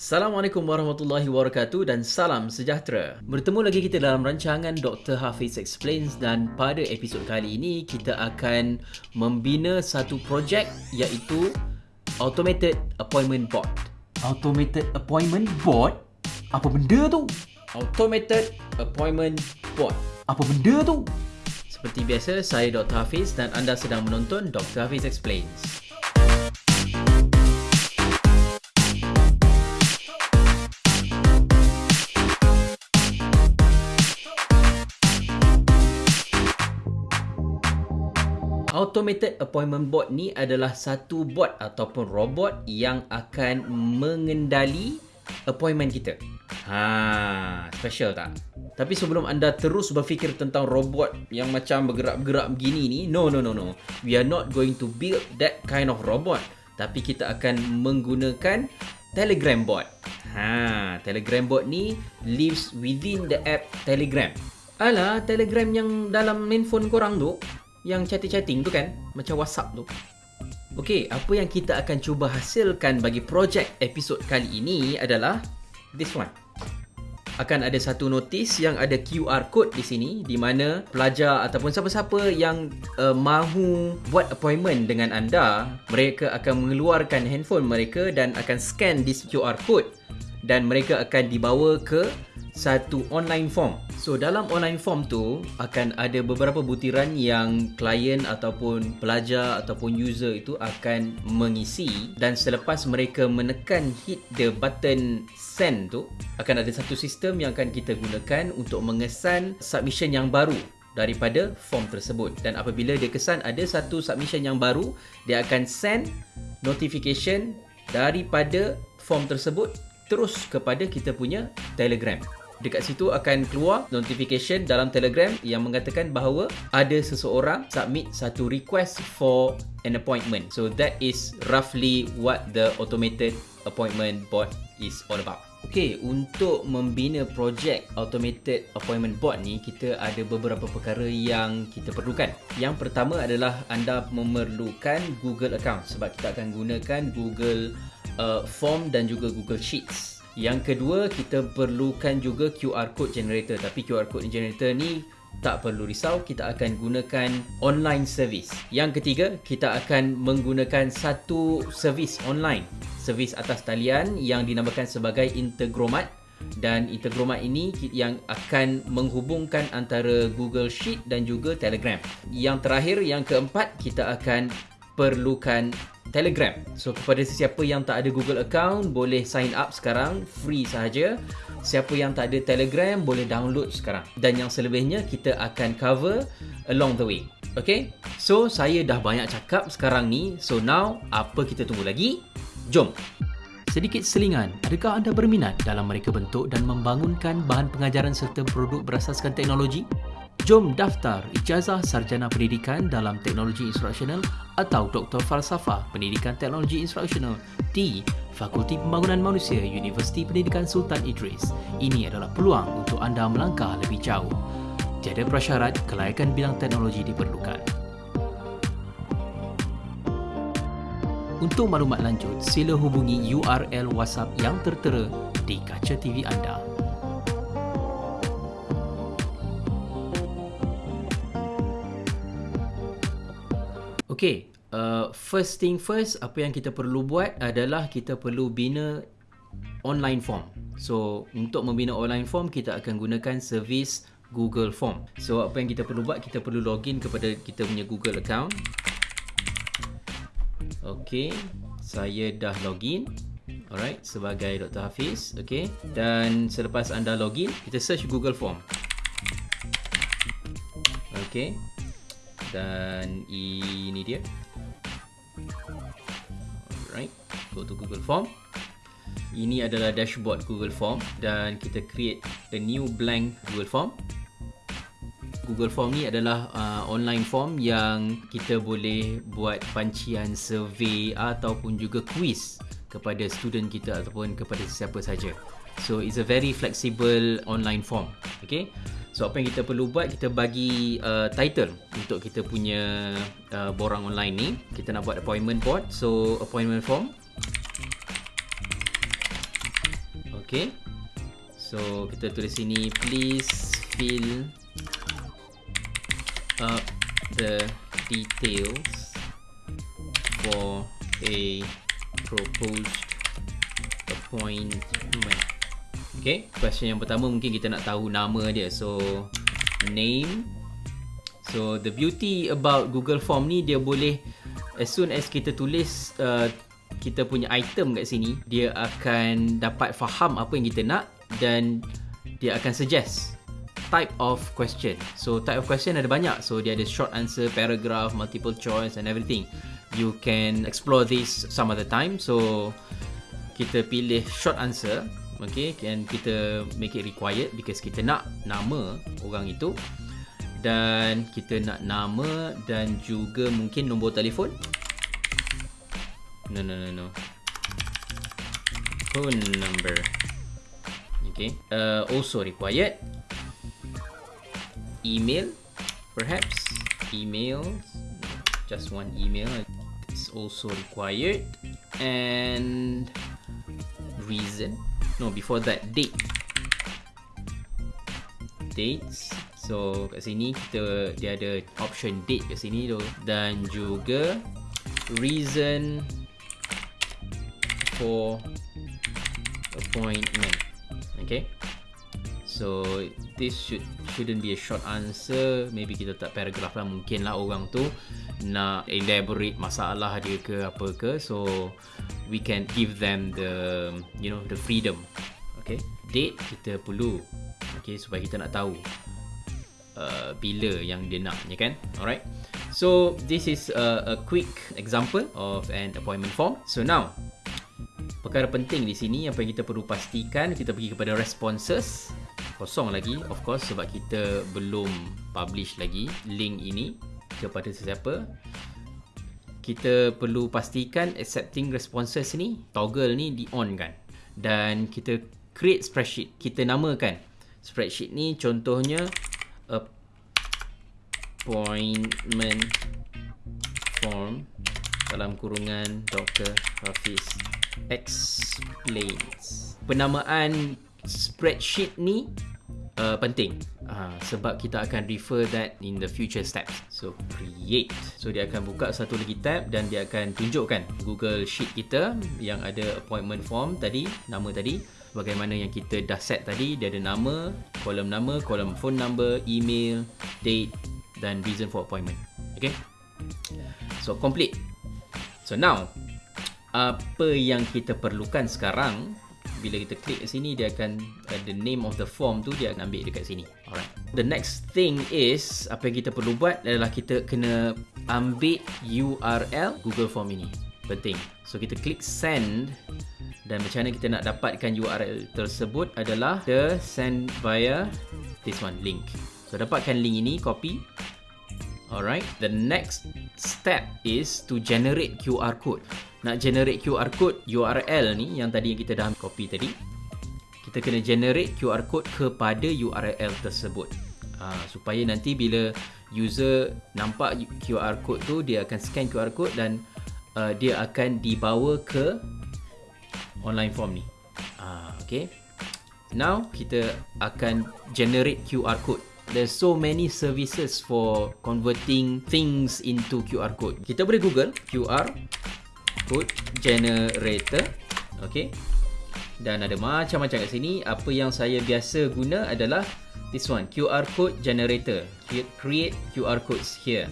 Assalamualaikum warahmatullahi wabarakatuh dan salam sejahtera. Bertemu lagi kita dalam rancangan Dr. Hafiz Explains dan pada episod kali ini kita akan membina satu projek iaitu Automated Appointment Board. Automated appointment board? Apa benda tu? Automated Appointment Board. Apa benda tu? Seperti biasa, saya Dr. Hafiz dan anda sedang menonton Dr. Hafiz Explains. Automated Appointment Bot ni adalah satu bot ataupun robot yang akan mengendali appointment kita. Ha, special tak? Tapi sebelum anda terus berfikir tentang robot yang macam bergerak-gerak begini ni, no no no no. We are not going to build that kind of robot. Tapi kita akan menggunakan Telegram bot. Ha, Telegram bot ni lives within the app Telegram. Alah, Telegram yang dalam handphone korang tu, yang chatting-chatting tu kan, macam WhatsApp tu. Okey, apa yang kita akan cuba hasilkan bagi projek episod kali ini adalah this one. Akan ada satu notis yang ada QR code di sini di mana pelajar ataupun siapa-siapa yang uh, mahu buat appointment dengan anda, mereka akan mengeluarkan handphone mereka dan akan scan this QR code dan mereka akan dibawa ke satu online form. So dalam online form tu akan ada beberapa butiran yang klien ataupun pelajar ataupun user itu akan mengisi dan selepas mereka menekan hit the button send tu akan ada satu sistem yang akan kita gunakan untuk mengesan submission yang baru daripada form tersebut dan apabila dia kesan ada satu submission yang baru dia akan send notification daripada form tersebut terus kepada kita punya Telegram dekat situ akan keluar notification dalam Telegram yang mengatakan bahawa ada seseorang submit satu request for an appointment. So that is roughly what the automated appointment bot is all about. Okay, untuk membina projek automated appointment bot ni, kita ada beberapa perkara yang kita perlukan. Yang pertama adalah anda memerlukan Google account sebab kita akan gunakan Google uh, Form dan juga Google Sheets. Yang kedua, kita perlukan juga QR code generator. Tapi QR code generator ni tak perlu risau, kita akan gunakan online service. Yang ketiga, kita akan menggunakan satu servis online. Servis atas talian yang dinamakan sebagai Integromat dan Integromat ini yang akan menghubungkan antara Google Sheet dan juga Telegram. Yang terakhir, yang keempat, kita akan perlukan Telegram. So kepada sesiapa yang tak ada Google account boleh sign up sekarang free sahaja. Siapa yang tak ada Telegram boleh download sekarang. Dan yang selebihnya kita akan cover along the way. Okay? So saya dah banyak cakap sekarang ni. So now apa kita tunggu lagi? Jom. Sedikit selingan, adakah anda berminat dalam mereka bentuk dan membangunkan bahan pengajaran serta produk berasaskan teknologi? Jom daftar ijazah sarjana pendidikan dalam teknologi instruksional atau Doktor Falsafah Pendidikan Teknologi Instruksional di Fakulti Pembangunan Manusia Universiti Pendidikan Sultan Idris. Ini adalah peluang untuk anda melangkah lebih jauh. Tiada prasyarat kelayakan bidang teknologi diperlukan. Untuk maklumat lanjut, sila hubungi URL WhatsApp yang tertera di kaca TV anda. Okay, uh, first thing first, apa yang kita perlu buat adalah kita perlu bina online form. So, untuk membina online form, kita akan gunakan servis Google Form. So, apa yang kita perlu buat, kita perlu login kepada kita punya Google account. Okay, saya dah login. Alright, sebagai Dr. Hafiz. Okay, dan selepas anda login, kita search Google Form. Okay, dan ini dia alright go to Google Form ini adalah dashboard Google Form dan kita create a new blank Google Form Google Form ni adalah uh, online form yang kita boleh buat pancian survey ataupun juga quiz kepada student kita ataupun kepada siapa saja. So it's a very flexible online form. Okay. So apa yang kita perlu buat kita bagi uh, title untuk kita punya uh, borang online ni. Kita nak buat appointment board. So appointment form. Okay. So kita tulis sini please fill up the details for a proposed appointment. Okay, question yang pertama mungkin kita nak tahu nama dia. So, name. So, the beauty about Google Form ni dia boleh as soon as kita tulis uh, kita punya item kat sini, dia akan dapat faham apa yang kita nak dan dia akan suggest type of question. So, type of question ada banyak. So, dia ada short answer, paragraph, multiple choice and everything. You can explore this some other time. So, kita pilih short answer okay and kita make it required because kita nak nama orang itu. Dan kita nak nama dan juga mungkin nombor telefon. No no no no. Phone number. Okay uh, also required. Email perhaps. Email just one email. Is also required. And reason no before that date. Dates. So kat sini kita dia ada option date kat sini tu. Dan juga reason for appointment. Okay so this should shouldn't be a short answer. Maybe kita tak paragraph lah. Mungkin lah orang tu nak elaborate masalah dia ke apa ke. So we can give them the you know the freedom. Okay? Date kita perlu. Okay? Supaya kita nak tahu uh, bila yang dia nak ya kan? Alright? So this is a, a quick example of an appointment form. So now perkara penting di sini apa yang kita perlu pastikan kita pergi kepada responses kosong lagi of course sebab kita belum publish lagi link ini kepada sesiapa. Kita perlu pastikan accepting responses ni toggle ni di on kan. Dan kita create spreadsheet. Kita namakan spreadsheet ni contohnya appointment form dalam kurungan Dr. Hafiz explains. Penamaan spreadsheet ni uh, penting. Uh, sebab kita akan refer that in the future steps. So create. So dia akan buka satu lagi tab dan dia akan tunjukkan Google Sheet kita yang ada appointment form tadi nama tadi bagaimana yang kita dah set tadi. Dia ada nama kolom nama kolom phone number email date dan reason for appointment. Okay? So complete. So now apa yang kita perlukan sekarang bila kita klik kat sini dia akan uh, the name of the form tu dia akan ambil dekat sini. Alright. The next thing is apa yang kita perlu buat adalah kita kena ambil URL Google Form ini. Penting. So kita klik send dan macam mana kita nak dapatkan URL tersebut adalah the send via this one link. So dapatkan link ini copy alright the next step is to generate QR code. Nak generate QR code URL ni yang tadi yang kita dah copy tadi kita kena generate QR code kepada URL tersebut. Ha, supaya nanti bila user nampak QR code tu dia akan scan QR code dan uh, dia akan dibawa ke online form ni. Ha, okay. Now kita akan generate QR code There's so many services for converting things into QR code. Kita boleh Google QR code generator. Okay. Dan ada macam-macam kat sini. Apa yang saya biasa guna adalah this one QR code generator. Create QR codes here.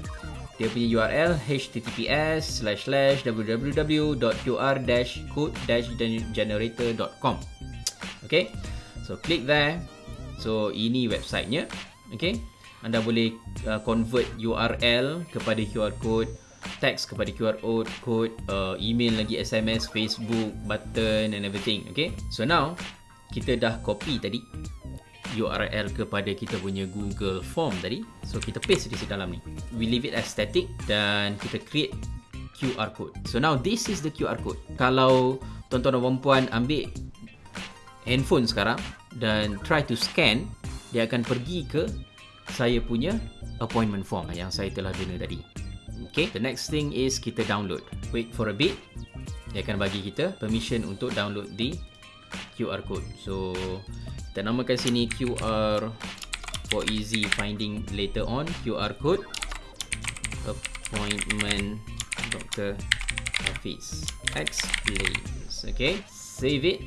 Dia punya URL https slash slash www.qr-code-generator.com okay. So click there. So ini websitenya okay anda boleh uh, convert URL kepada QR code text kepada QR code, code uh, email lagi SMS, Facebook, button and everything. Okay. So now kita dah copy tadi URL kepada kita punya Google Form tadi. So kita paste di dalam ni. We leave it as static dan kita create QR code. So now this is the QR code. Kalau tuan-tuan dan puan-puan ambil handphone sekarang dan try to scan, dia akan pergi ke saya punya appointment form yang saya telah bina tadi. Okay, the next thing is kita download. Wait for a bit. Dia akan bagi kita permission untuk download the QR code. So kita namakan sini QR for easy finding later on QR code appointment Dr. Hafiz explains. Okay, save it.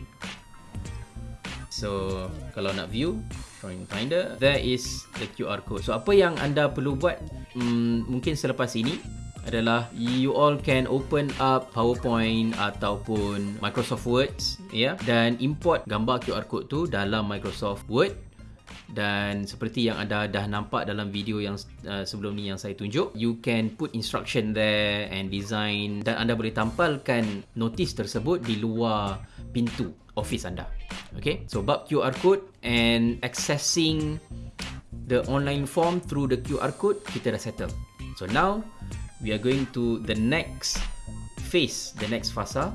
So kalau nak view drawing finder, there is the QR code. So apa yang anda perlu buat um, mungkin selepas ini adalah you all can open up PowerPoint ataupun Microsoft Word ya. Yeah, dan import gambar QR code tu dalam Microsoft Word. Dan seperti yang anda dah nampak dalam video yang uh, sebelum ni yang saya tunjuk you can put instruction there and design. Dan anda boleh tampalkan notis tersebut di luar pintu office anda okay so bab QR code and accessing the online form through the QR code kita dah settle so now we are going to the next phase the next fasa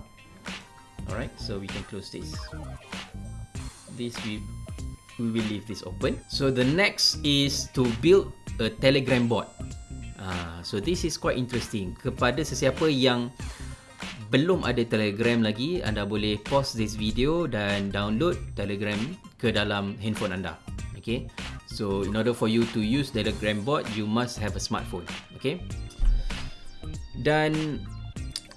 alright so we can close this this we we will leave this open. So the next is to build a Telegram bot. Uh, so this is quite interesting. Kepada sesiapa yang belum ada Telegram lagi, anda boleh pause this video dan download Telegram ke dalam handphone anda. Okay. So in order for you to use Telegram bot, you must have a smartphone. Okay. Dan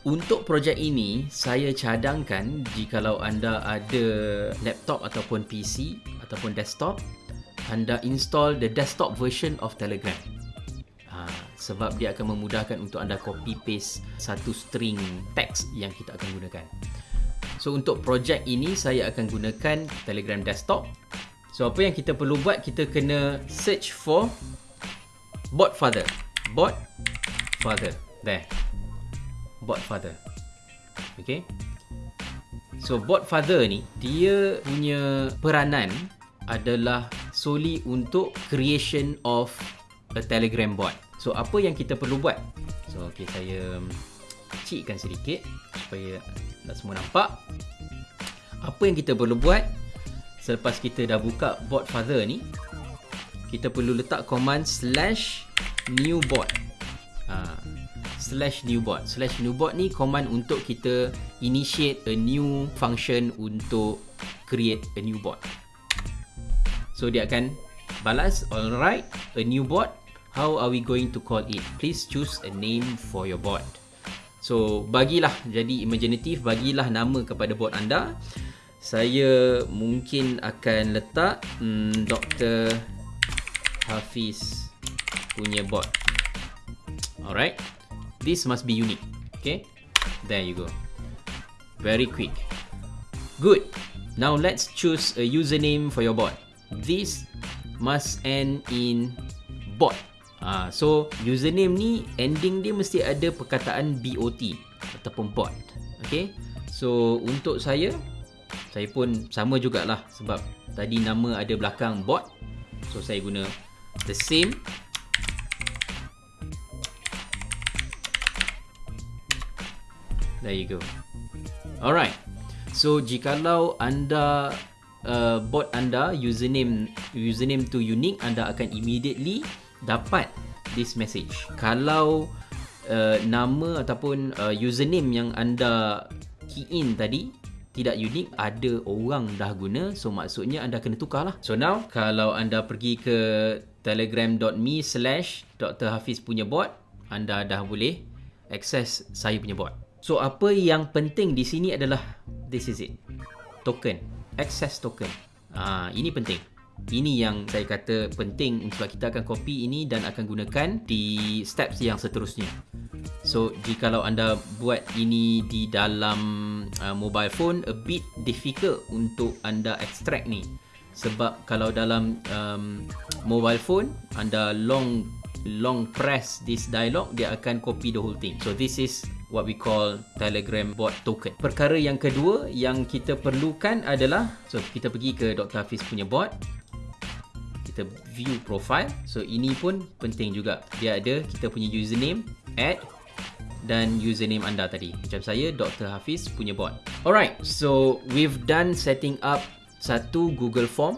untuk projek ini, saya cadangkan jikalau anda ada laptop ataupun PC ataupun desktop, anda install the desktop version of Telegram. Ha, sebab dia akan memudahkan untuk anda copy paste satu string teks yang kita akan gunakan. So untuk projek ini saya akan gunakan Telegram desktop. So apa yang kita perlu buat, kita kena search for bot father. Bot father. There bot father. Okay. So bot father ni dia punya peranan adalah solely untuk creation of a telegram bot. So apa yang kita perlu buat? So okay saya kecilkan sedikit supaya nak semua nampak. Apa yang kita perlu buat selepas kita dah buka bot father ni kita perlu letak command slash new bot. Ha, slash newbot. Slash newbot ni command untuk kita initiate a new function untuk create a new bot. So dia akan balas, alright, a new bot. How are we going to call it? Please choose a name for your bot. So bagilah jadi imaginative, bagilah nama kepada bot anda. Saya mungkin akan letak hmm, Dr. Hafiz punya bot. Alright this must be unique. Okay, there you go. Very quick. Good. Now let's choose a username for your bot. This must end in bot. Ah, so username ni ending dia mesti ada perkataan bot ataupun bot. Okay. So untuk saya, saya pun sama jugalah sebab tadi nama ada belakang bot. So saya guna the same There you go. Alright. So jikalau anda uh, bot anda username username tu unique, anda akan immediately dapat this message. Kalau uh, nama ataupun uh, username yang anda key in tadi tidak unik ada orang dah guna so maksudnya anda kena tukar lah so now kalau anda pergi ke telegram.me slash Dr. Hafiz punya bot anda dah boleh access saya punya bot So apa yang penting di sini adalah this is it. Token, access token. Ah, ini penting. Ini yang saya kata penting sebab kita akan copy ini dan akan gunakan di steps yang seterusnya. So, jikalau anda buat ini di dalam uh, mobile phone, a bit difficult untuk anda extract ni. Sebab kalau dalam um, mobile phone, anda long long press this dialog, dia akan copy the whole thing. So, this is what we call Telegram bot token. Perkara yang kedua yang kita perlukan adalah so kita pergi ke Dr. Hafiz punya bot. Kita view profile. So ini pun penting juga. Dia ada kita punya username, add dan username anda tadi. Macam saya Dr. Hafiz punya bot. Alright, so we've done setting up satu Google Form.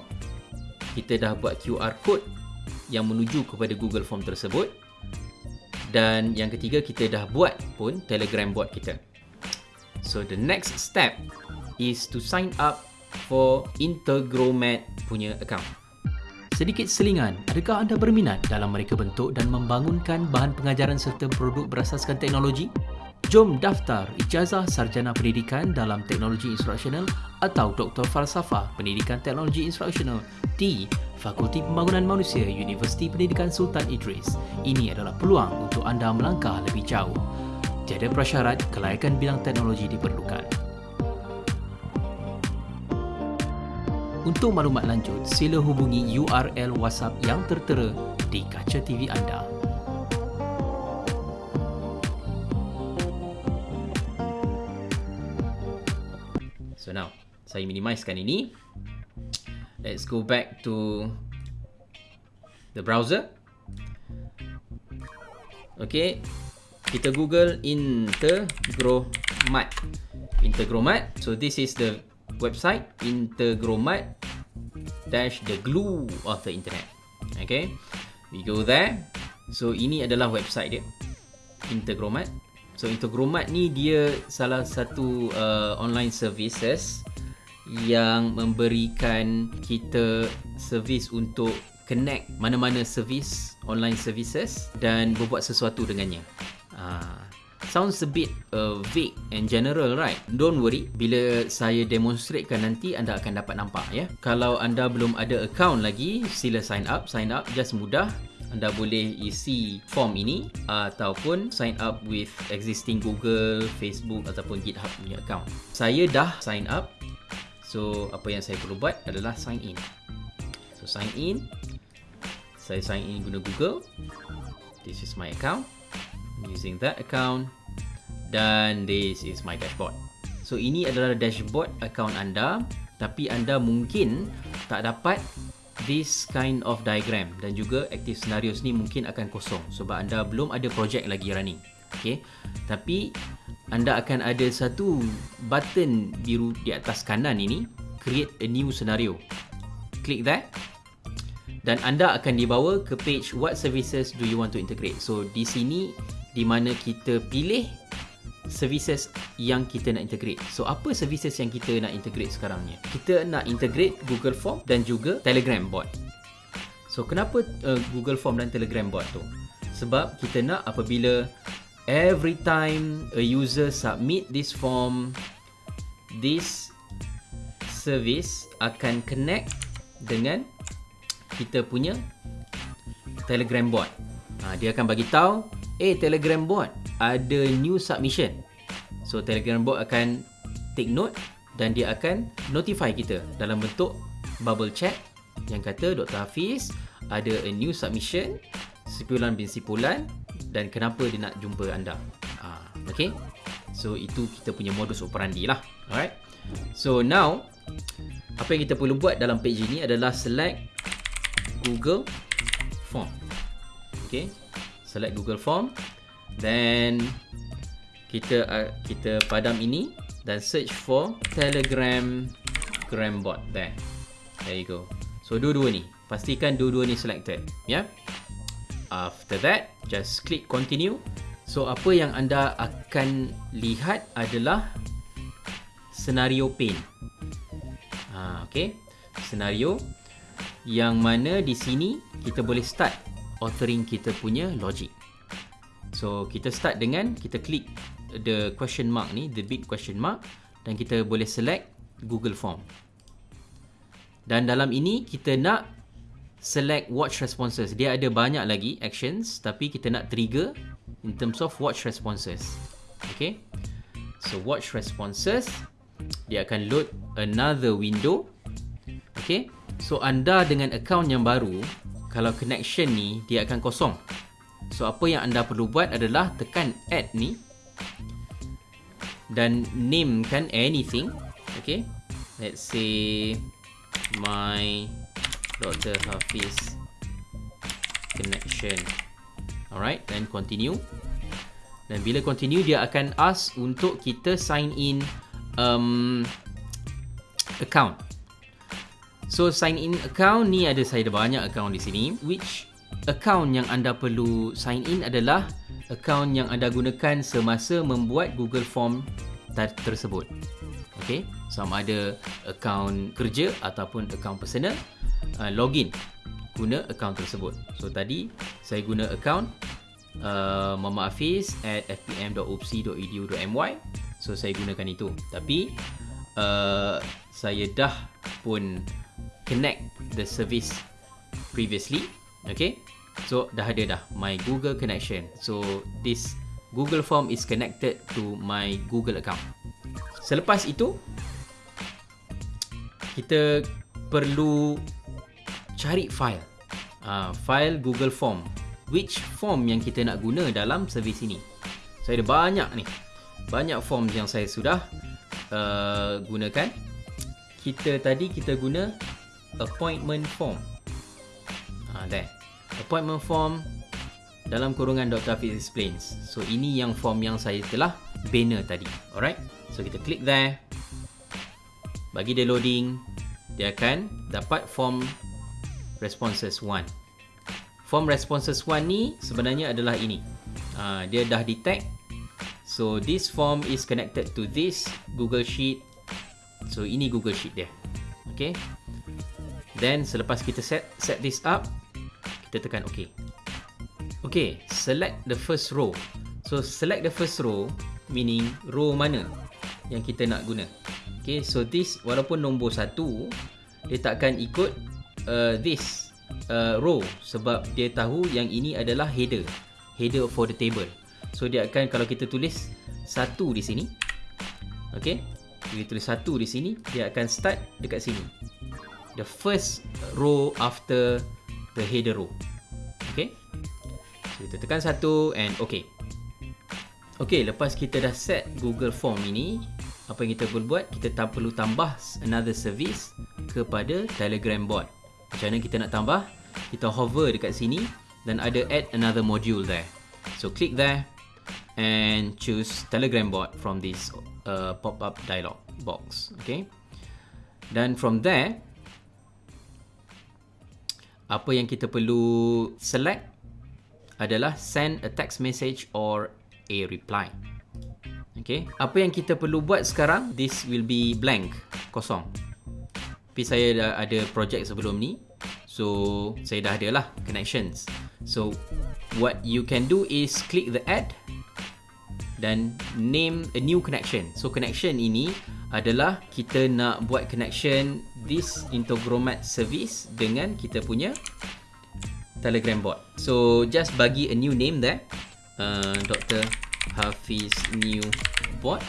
Kita dah buat QR code yang menuju kepada Google Form tersebut. Dan yang ketiga kita dah buat pun Telegram bot kita. So the next step is to sign up for Integromat punya account. Sedikit selingan, adakah anda berminat dalam mereka bentuk dan membangunkan bahan pengajaran serta produk berasaskan teknologi? Jom daftar ijazah sarjana pendidikan dalam teknologi instruksional atau doktor falsafah pendidikan teknologi instruksional di Fakulti Pembangunan Manusia Universiti Pendidikan Sultan Idris. Ini adalah peluang untuk anda melangkah lebih jauh. Tiada prasyarat kelayakan bidang teknologi diperlukan. Untuk maklumat lanjut, sila hubungi URL WhatsApp yang tertera di kaca TV anda. So now, saya minimizekan ini. Let's go back to the browser. Okay, kita Google Integromat. Integromat. So this is the website Integromat dash the glue of the internet. Okay, we go there. So ini adalah website dia Integromat. So Integromat ni dia salah satu uh, online services yang memberikan kita servis untuk connect mana-mana servis online services dan berbuat sesuatu dengannya. Uh, sounds a bit uh, vague and general right don't worry bila saya demonstratekan nanti anda akan dapat nampak ya kalau anda belum ada account lagi sila sign up sign up just mudah anda boleh isi form ini ataupun sign up with existing Google, Facebook ataupun GitHub punya account. Saya dah sign up. So apa yang saya perlu buat adalah sign in. So sign in. Saya sign in guna Google. This is my account. I'm using that account dan this is my dashboard. So ini adalah dashboard account anda tapi anda mungkin tak dapat this kind of diagram dan juga active scenarios ni mungkin akan kosong sebab anda belum ada project lagi running. Okay. Tapi anda akan ada satu button biru di atas kanan ini create a new scenario. Click that dan anda akan dibawa ke page what services do you want to integrate. So di sini di mana kita pilih services yang kita nak integrate. So apa services yang kita nak integrate sekarang ni? Kita nak integrate Google Form dan juga Telegram bot. So kenapa uh, Google Form dan Telegram bot tu? Sebab kita nak apabila every time a user submit this form this service akan connect dengan kita punya Telegram bot. Ha, dia akan bagi tahu, eh Telegram bot, ada new submission. So Telegram bot akan take note dan dia akan notify kita dalam bentuk bubble chat yang kata Dr. Hafiz ada a new submission sipulan bin sipulan dan kenapa dia nak jumpa anda. Ha, okay. So itu kita punya modus operandi lah. Alright. So now apa yang kita perlu buat dalam page ini adalah select Google Form. Okay. Select Google Form Then kita uh, kita padam ini dan search for Telegram Grambot there. There you go. So dua-dua ni, pastikan dua-dua ni selected, ya. Yeah? After that, just click continue. So apa yang anda akan lihat adalah senario pane. Ha, okay. Senario yang mana di sini kita boleh start authoring kita punya logic. So kita start dengan kita klik the question mark ni, the big question mark dan kita boleh select Google Form. Dan dalam ini kita nak select watch responses. Dia ada banyak lagi actions tapi kita nak trigger in terms of watch responses. Okay. So watch responses dia akan load another window. Okay. So anda dengan account yang baru kalau connection ni dia akan kosong. So apa yang anda perlu buat adalah tekan add ni dan name kan anything. Okay. Let's say my Dr. Hafiz connection. Alright, then continue. Dan bila continue dia akan ask untuk kita sign in um, account. So sign in account ni ada saya ada banyak account di sini which account yang anda perlu sign in adalah account yang anda gunakan semasa membuat Google Form tersebut. Okay, sama ada akaun kerja ataupun akaun personal uh, login guna akaun tersebut. So tadi saya guna akaun uh, Mama Hafiz at fpm.upsi.edu.my so saya gunakan itu. Tapi uh, saya dah pun connect the service previously okay? So dah ada dah. My Google connection. So this Google form is connected to my Google account. Selepas itu kita perlu cari file. Uh, file Google Form. Which form yang kita nak guna dalam servis ini? Saya ada banyak ni. Banyak form yang saya sudah uh, gunakan. Kita tadi kita guna appointment form uh, there. Appointment form dalam kurungan Dr. Hafiz explains. So ini yang form yang saya telah bina tadi. Alright? So kita klik there. Bagi dia loading dia akan dapat form responses 1 form responses 1 ni sebenarnya adalah ini. Uh, dia dah detect. So this form is connected to this Google Sheet. So ini Google Sheet dia. Okay? Then selepas kita set set this up kita tekan OK okay select the first row so select the first row meaning row mana yang kita nak guna Okay, so this walaupun nombor satu, dia takkan ikut uh, this uh, row sebab dia tahu yang ini adalah header, header for the table. So dia akan kalau kita tulis satu di sini, okay, kita tulis satu di sini, dia akan start dekat sini. The first row after the header row. Okay, so kita tekan satu and okay. Okay, lepas kita dah set Google Form ini, apa yang kita perlu buat? Kita tak perlu tambah another service kepada telegram bot. Macam mana kita nak tambah? Kita hover dekat sini dan ada add another module there. So click there and choose telegram bot from this uh, pop up dialog box. Okay? Dan from there apa yang kita perlu select adalah send a text message or a reply Okay. Apa yang kita perlu buat sekarang, this will be blank, kosong. Tapi saya dah ada project sebelum ni. So, saya dah ada lah connections. So, what you can do is click the add dan name a new connection. So, connection ini adalah kita nak buat connection this Integromat service dengan kita punya Telegram bot. So, just bagi a new name there. Uh, Dr. Hafiz new bot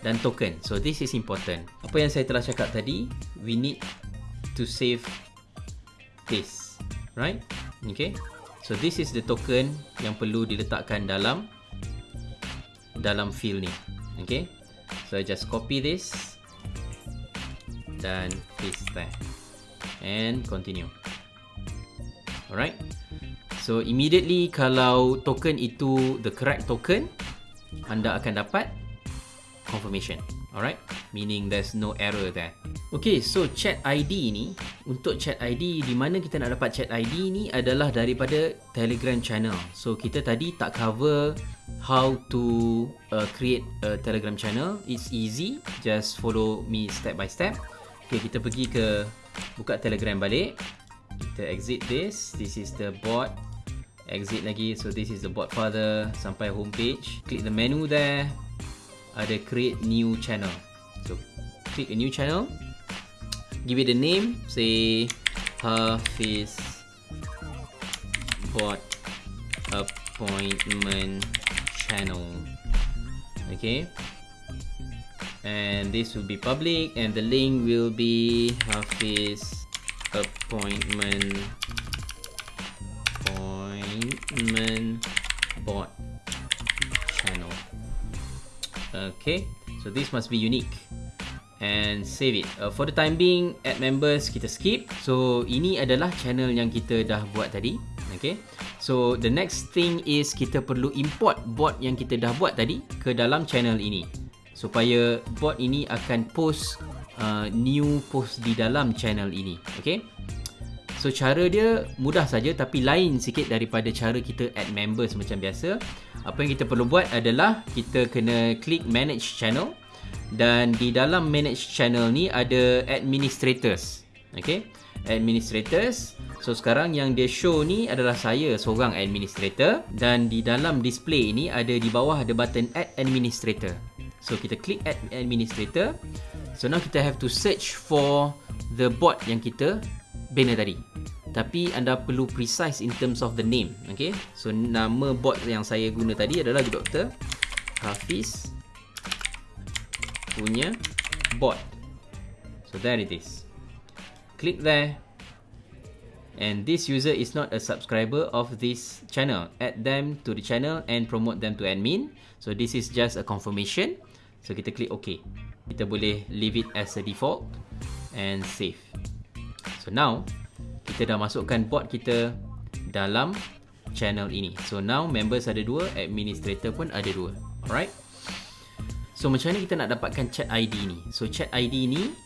dan token. So this is important. Apa yang saya telah cakap tadi, we need to save this. Right? Okay. So this is the token yang perlu diletakkan dalam dalam field ni. Okay. So I just copy this dan paste there. And continue. Alright. So immediately kalau token itu the correct token, anda akan dapat confirmation. Alright, meaning there's no error there. Okay, so chat ID ni untuk chat ID di mana kita nak dapat chat ID ni adalah daripada Telegram channel. So kita tadi tak cover how to uh, create a Telegram channel. It's easy, just follow me step by step. Okay, kita pergi ke buka Telegram balik. Kita exit this. This is the bot. Exit lagi. So this is the bot father. Sampai home page. Click the menu there. Ada create new channel. So click a new channel. Give it a name. Say Hafiz bot appointment channel. Okay? And this will be public and the link will be Hafiz appointment appointment bot channel. Okay? So this must be unique. And save it. Uh, for the time being add members kita skip. So ini adalah channel yang kita dah buat tadi okay? So the next thing is kita perlu import bot yang kita dah buat tadi ke dalam channel ini. Supaya bot ini akan post uh, new post di dalam channel ini. Okay? So cara dia mudah saja tapi lain sikit daripada cara kita add members macam biasa. Apa yang kita perlu buat adalah kita kena klik manage channel. Dan di dalam manage channel ni ada administrators. Okay administrators. So sekarang yang dia show ni adalah saya seorang administrator. Dan di dalam display ni ada di bawah ada button add administrator. So kita klik add administrator. So now kita have to search for the bot yang kita bina tadi. Tapi anda perlu precise in terms of the name okay? So nama bot yang saya guna tadi adalah Dr. Hafiz punya bot so there it is click there and this user is not a subscriber of this channel add them to the channel and promote them to admin so this is just a confirmation so kita klik ok kita boleh leave it as a default and save so now kita dah masukkan bot kita dalam channel ini. So now members ada dua, administrator pun ada dua. Alright. So macam mana kita nak dapatkan chat ID ni? So chat ID ni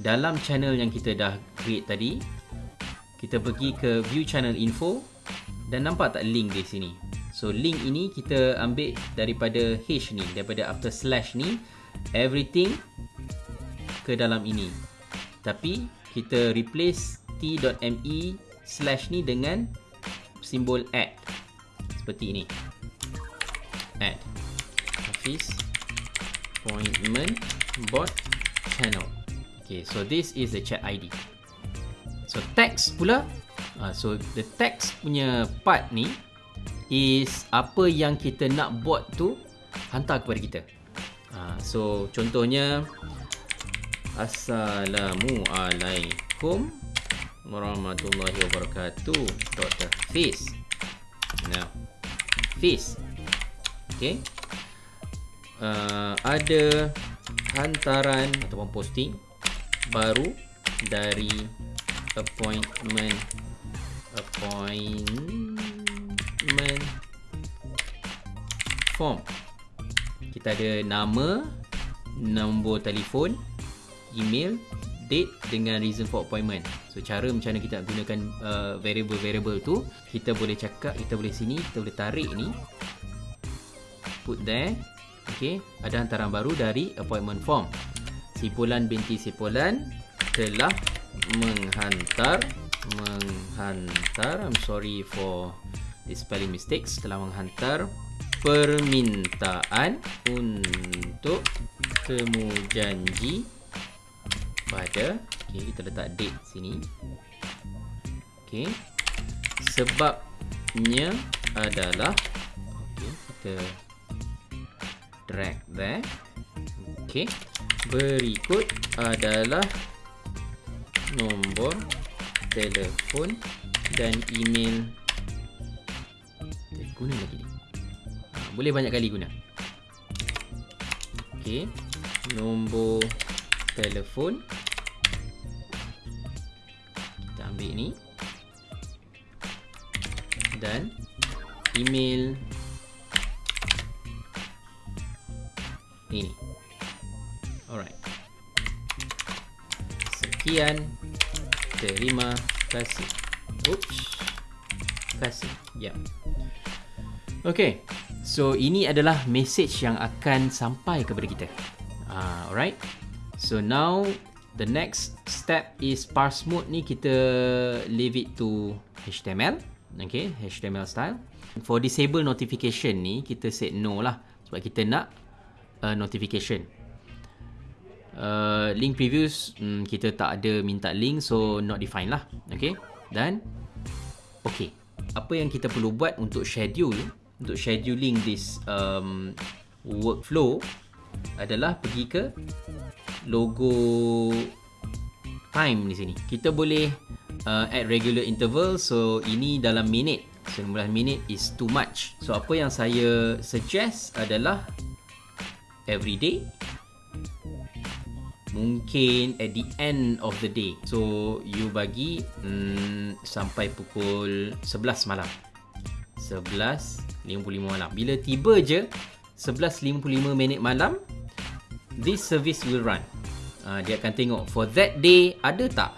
dalam channel yang kita dah create tadi, kita pergi ke view channel info dan nampak tak link di sini? So link ini kita ambil daripada H ni, daripada after slash ni, everything ke dalam ini. Tapi kita replace t.me slash ni dengan simbol add seperti ini add office appointment bot channel okay so this is the chat id so text pula. Uh, so the text punya part ni is apa yang kita nak buat tu hantar kepada kita. Uh, so contohnya assalamualaikum warahmatullahi wabarakatuh Dr. Fiz Now Fiz Okay. Uh, Ada Hantaran Ataupun posting Baru Dari Appointment Appointment Form Kita ada nama Nombor telefon Email date dengan reason for appointment. So cara macam mana kita nak gunakan uh, variable-variable tu, kita boleh cakap, kita boleh sini, kita boleh tarik ni. Put there. Okay, ada hantaran baru dari appointment form. Sipulan binti Sipulan telah menghantar menghantar I'm sorry for the spelling mistakes telah menghantar permintaan untuk temu janji pada okay, kita letak date sini okay. sebabnya adalah okay, kita drag there okay. Berikut adalah nombor telefon dan email. Eh, guna lagi. Ni ha, boleh banyak kali guna. Okay. nombor telefon. Kita ambil ni. Dan email. Ini alright sekian terima kasih oops kasih yeah. Okay, so ini adalah message yang akan sampai kepada kita. Uh, alright, So now the next step is parse mode ni kita leave it to HTML. Okay, HTML style. For disable notification ni kita set no lah sebab kita nak uh, notification. Uh, link previews um, kita tak ada minta link so not defined lah. Okay, dan okay. Apa yang kita perlu buat untuk schedule untuk scheduling this um, workflow adalah pergi ke logo time di sini. Kita boleh uh, add regular interval. So ini dalam minit. 19 minit is too much. So apa yang saya suggest adalah every day. Mungkin at the end of the day. So you bagi hmm, sampai pukul 11 malam. 11.55 malam. Bila tiba je 11.55 minit malam, this service will run. Uh, dia akan tengok for that day ada tak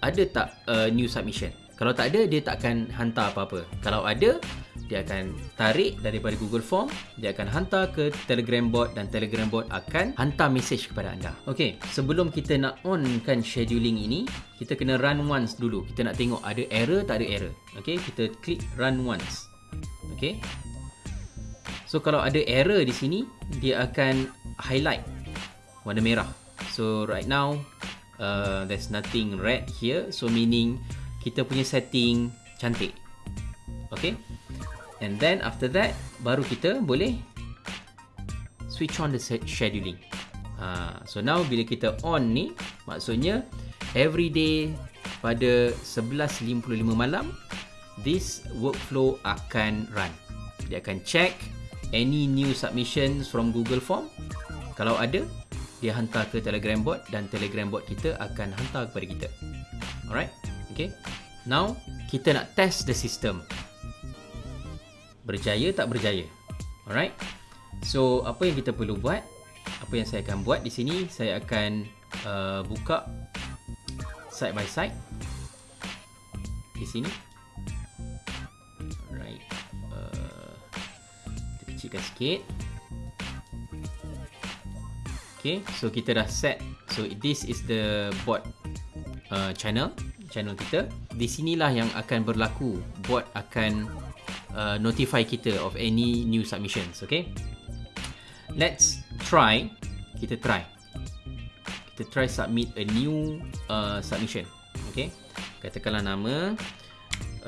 ada tak uh, new submission. Kalau tak ada dia tak akan hantar apa-apa. Kalau ada dia akan tarik daripada Google Form, dia akan hantar ke Telegram bot dan Telegram bot akan hantar message kepada anda. Okey, sebelum kita nak on kan scheduling ini, kita kena run once dulu. Kita nak tengok ada error tak ada error. Okey, kita klik run once. Okey. So kalau ada error di sini, dia akan highlight warna merah. So right now uh, there's nothing red here. So meaning kita punya setting cantik. Okay. And then after that baru kita boleh switch on the scheduling. Ha, so now bila kita on ni maksudnya every day pada 11.55 malam this workflow akan run. Dia akan check any new submissions from Google Form. Kalau ada, dia hantar ke Telegram bot dan Telegram bot kita akan hantar kepada kita. Alright? Okay. Now, kita nak test the system berjaya tak berjaya. Alright. So, apa yang kita perlu buat? Apa yang saya akan buat di sini, saya akan uh, buka side by side di sini. Alright. Uh, kita kecilkan sikit. Okay, so kita dah set. So this is the bot uh, channel, channel kita. Di sinilah yang akan berlaku. Bot akan uh, notify kita of any new submissions okay? Let's try. Kita try. Kita try submit a new uh, submission okay? Katakanlah nama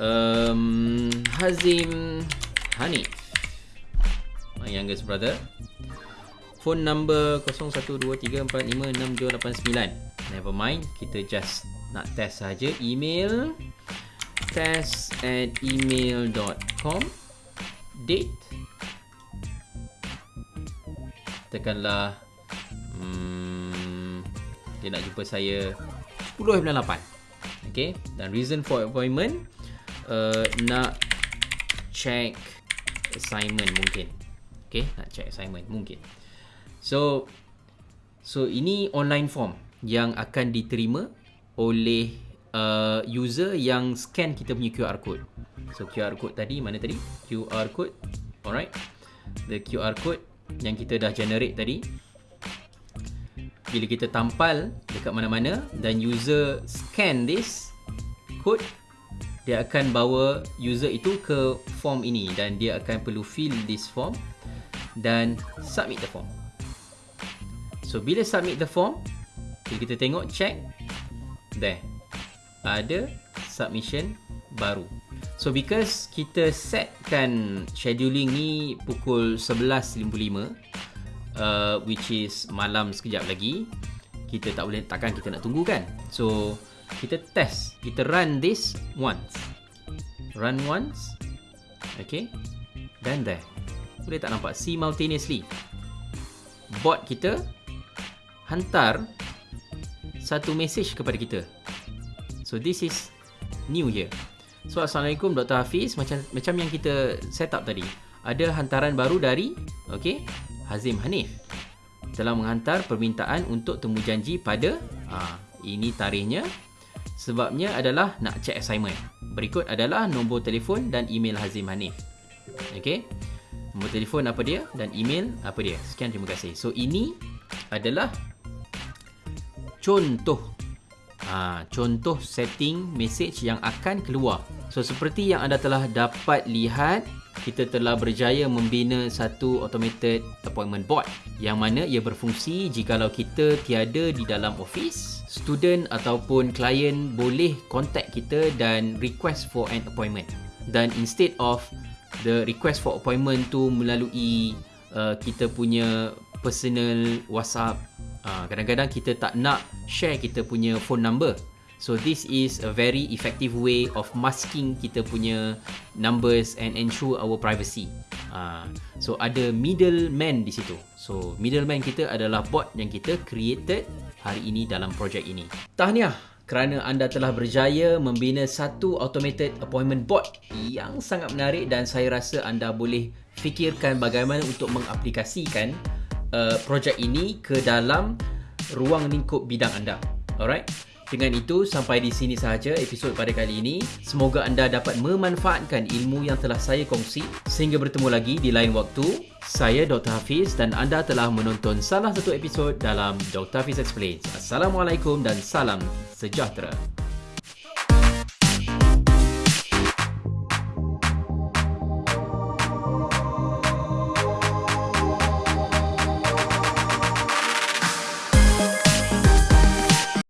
um, Hazim Hanif. My youngest brother. Phone number 0123456289 never mind kita just nak test saja email test at email.com date. Tekanlah hmm, dia nak jumpa saya 10.98 okay dan reason for appointment uh, nak check assignment mungkin. Okay nak check assignment mungkin. So so ini online form yang akan diterima oleh uh, user yang scan kita punya QR code. So QR code tadi mana tadi? QR code. Alright. The QR code yang kita dah generate tadi. Bila kita tampal dekat mana-mana dan user scan this code, dia akan bawa user itu ke form ini dan dia akan perlu fill this form dan submit the form. So bila submit the form, bila kita tengok check there ada submission baru. So because kita setkan scheduling ni pukul 11.55 uh, which is malam sekejap lagi, kita tak boleh takkan kita nak tunggu kan. So kita test, kita run this once. Run once. Okay. Dan there. Boleh tak nampak simultaneously. Bot kita hantar satu message kepada kita So this is new here. So assalamualaikum Dr Hafiz macam macam yang kita set up tadi. Ada hantaran baru dari okey Hazim Hanif telah menghantar permintaan untuk temu janji pada ha, ini tarikhnya sebabnya adalah nak check assignment. Berikut adalah nombor telefon dan email Hazim Hanif. Okey. Nombor telefon apa dia dan email apa dia. Sekian terima kasih. So ini adalah contoh Ha, contoh setting message yang akan keluar. So seperti yang anda telah dapat lihat, kita telah berjaya membina satu automated appointment bot yang mana ia berfungsi jikalau kita tiada di dalam office, student ataupun klien boleh contact kita dan request for an appointment. Dan instead of the request for appointment tu melalui uh, kita punya personal WhatsApp uh, kadang-kadang kita tak nak share kita punya phone number. So this is a very effective way of masking kita punya numbers and ensure our privacy. Uh, so ada middleman di situ. So middleman kita adalah bot yang kita created hari ini dalam projek ini. Tahniah kerana anda telah berjaya membina satu automated appointment bot yang sangat menarik dan saya rasa anda boleh fikirkan bagaimana untuk mengaplikasikan uh, projek ini ke dalam ruang lingkup bidang anda. Alright. Dengan itu, sampai di sini sahaja episod pada kali ini. Semoga anda dapat memanfaatkan ilmu yang telah saya kongsi. Sehingga bertemu lagi di lain waktu. Saya Dr. Hafiz dan anda telah menonton salah satu episod dalam Dr. Hafiz Explains. Assalamualaikum dan salam sejahtera.